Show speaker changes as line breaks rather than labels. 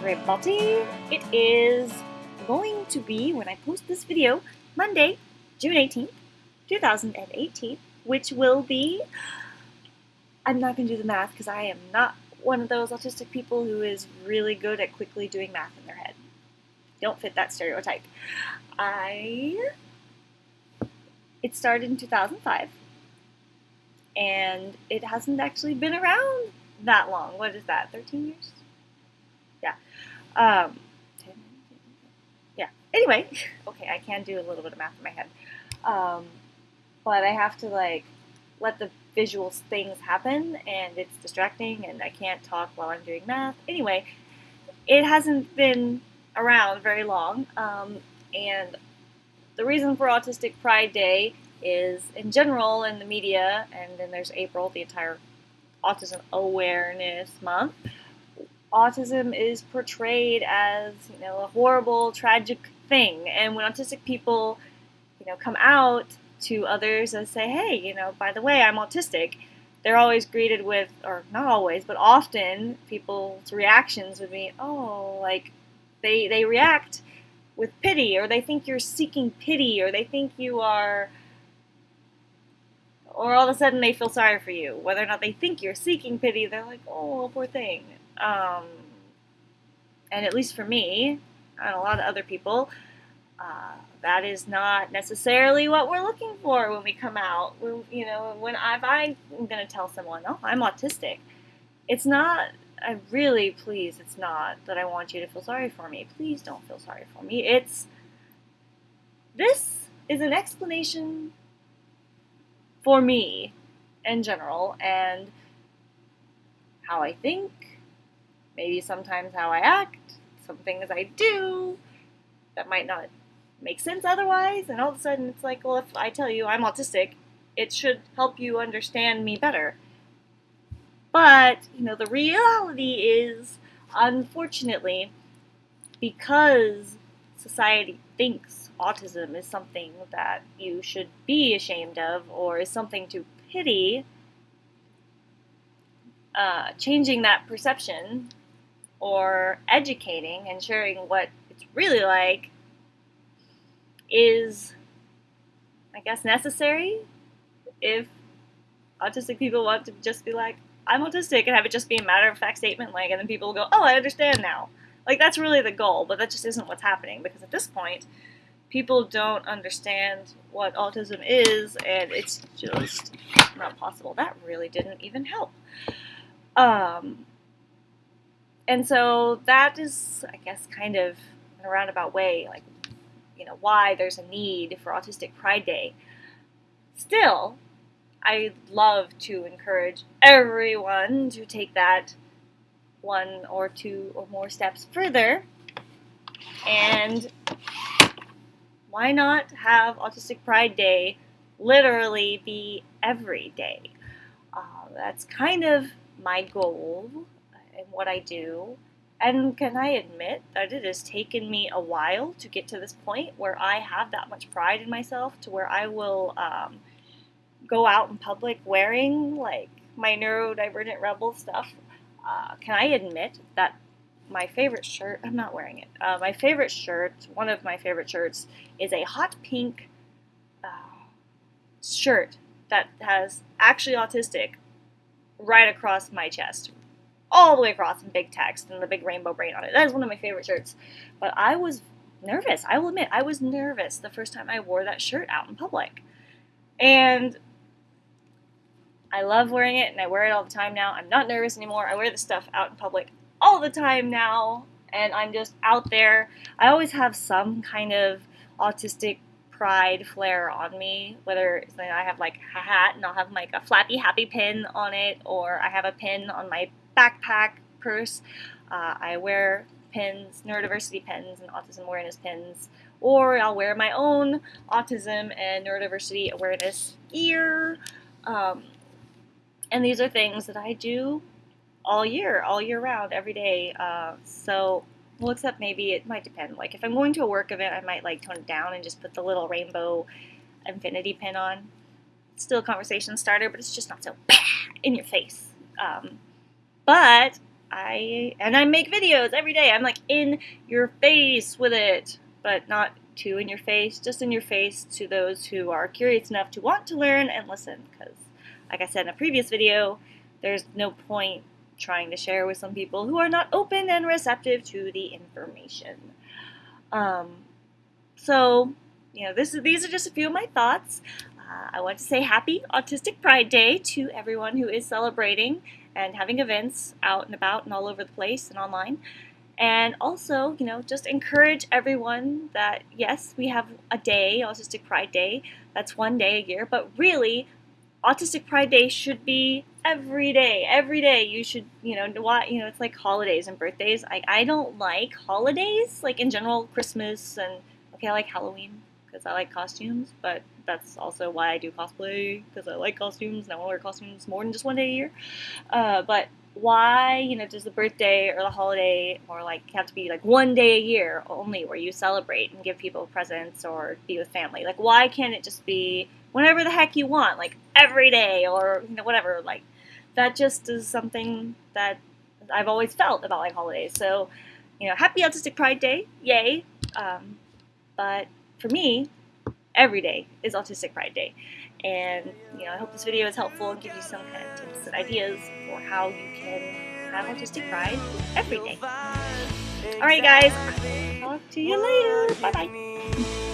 Balti. It is going to be, when I post this video, Monday, June 18th, 2018, which will be, I'm not going to do the math because I am not one of those autistic people who is really good at quickly doing math in their head. Don't fit that stereotype. I, it started in 2005 and it hasn't actually been around that long. What is that, 13 years? Yeah. Um, yeah. Anyway, okay, I can do a little bit of math in my head. Um, but I have to like let the visual things happen and it's distracting and I can't talk while I'm doing math. Anyway, it hasn't been around very long. Um, and the reason for Autistic Pride Day is in general in the media, and then there's April, the entire Autism Awareness Month. Autism is portrayed as you know a horrible, tragic thing, and when autistic people, you know, come out to others and say, "Hey, you know, by the way, I'm autistic," they're always greeted with, or not always, but often people's reactions would be, "Oh, like they they react with pity, or they think you're seeking pity, or they think you are." or all of a sudden they feel sorry for you. Whether or not they think you're seeking pity, they're like, oh, poor thing. Um, and at least for me, and a lot of other people, uh, that is not necessarily what we're looking for when we come out. When, you know, when I, if I'm going to tell someone, oh, I'm autistic, it's not, I really, please, it's not that I want you to feel sorry for me. Please don't feel sorry for me. It's, this is an explanation for me in general and how I think, maybe sometimes how I act, some things I do that might not make sense otherwise, and all of a sudden it's like, well, if I tell you I'm autistic, it should help you understand me better. But, you know, the reality is, unfortunately, because society thinks autism is something that you should be ashamed of or is something to pity, uh, changing that perception or educating and sharing what it's really like is, I guess, necessary if autistic people want to just be like, I'm autistic and have it just be a matter of fact statement, like, and then people will go, oh, I understand now. Like, that's really the goal, but that just isn't what's happening because at this point, people don't understand what autism is, and it's just not possible. That really didn't even help. Um, and so that is, I guess, kind of in a roundabout way, like, you know, why there's a need for Autistic Pride Day. Still, I love to encourage everyone to take that one or two or more steps further and why not have Autistic Pride Day literally be every day? Uh, that's kind of my goal what I do. And can I admit that it has taken me a while to get to this point where I have that much pride in myself to where I will um, go out in public wearing like my neurodivergent rebel stuff. Uh, can I admit that my favorite shirt, I'm not wearing it. Uh, my favorite shirt, one of my favorite shirts, is a hot pink uh, shirt that has actually autistic right across my chest. All the way across in big text and the big rainbow brain on it. That is one of my favorite shirts. But I was nervous. I will admit, I was nervous the first time I wore that shirt out in public. And I love wearing it and I wear it all the time now. I'm not nervous anymore. I wear this stuff out in public all the time now, and I'm just out there. I always have some kind of autistic pride flair on me, whether it's like I have like a hat and I'll have like a flappy happy pin on it, or I have a pin on my backpack purse. Uh, I wear pins, neurodiversity pins, and autism awareness pins, or I'll wear my own autism and neurodiversity awareness gear. Um, and these are things that I do all year, all year round, every day. Uh, so, well, except maybe it might depend. Like if I'm going to a work event, I might like tone it down and just put the little rainbow infinity pin on. It's still a conversation starter, but it's just not so in your face. Um, but I and I make videos every day. I'm like in your face with it, but not too in your face, just in your face to those who are curious enough to want to learn and listen. Because, like I said in a previous video, there's no point trying to share with some people who are not open and receptive to the information. Um, so, you know, this is, these are just a few of my thoughts. Uh, I want to say happy Autistic Pride Day to everyone who is celebrating and having events out and about and all over the place and online. And also, you know, just encourage everyone that yes, we have a day, Autistic Pride Day, that's one day a year, but really, Autistic Pride Day should be every day. Every day you should, you know, what you know, it's like holidays and birthdays. I, I don't like holidays, like in general, Christmas and okay, I like Halloween because I like costumes, but that's also why I do cosplay because I like costumes and I want to wear costumes more than just one day a year. Uh, but why, you know, does the birthday or the holiday or like have to be like one day a year only where you celebrate and give people presents or be with family? Like, why can't it just be whenever the heck you want, like every day or you know whatever? Like, that just is something that I've always felt about like holidays. So, you know, happy Autistic Pride Day, yay! Um, but for me, every day is Autistic Pride Day. And, you know, I hope this video is helpful and gives you some kind of tips and ideas for how you can have Autistic Pride every day. Alright guys, talk to you later. Bye-bye.